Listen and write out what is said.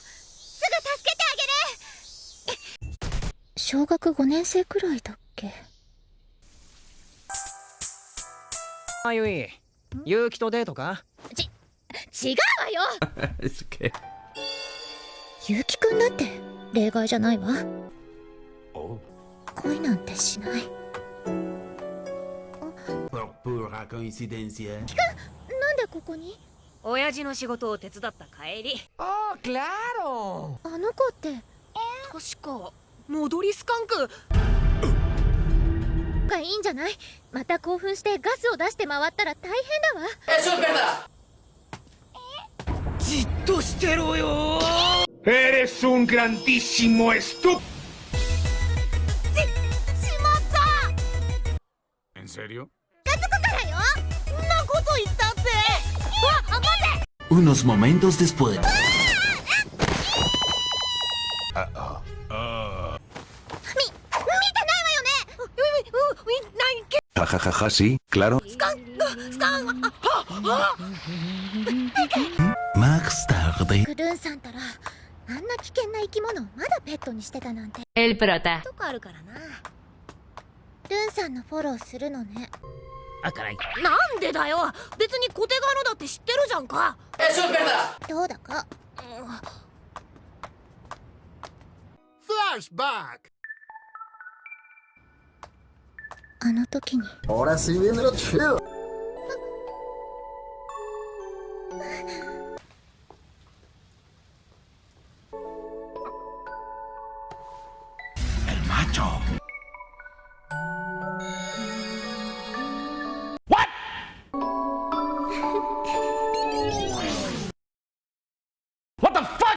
すぐ助けてあげる。小学5年生くらいだっけ？あゆい。結城とデートか？違うわよ。Okay. ゆうきくんだって例外じゃないわ。Oh. 恋なんてしない。Pura coincidencia. なんでここに？親父の仕事を手伝った帰り。¡Oh, claro! あの子って。確か戻りスカンク。がいいんじゃない？また興奮してガスを出して回ったら大変だわ。じっとしてろよ。Eres un grandísimo estúpido. ¿En serio? そんなこと言ったってああ待って Unos momentos después... Jajajaja, ja, ja, sí, claro. Más tarde. El prota. とかあるからなんでだよ？別に小手側のだって知ってるじゃんかどうだか？Flashback. あの時に Ahora sí viene lo chido. El macho. Thank you.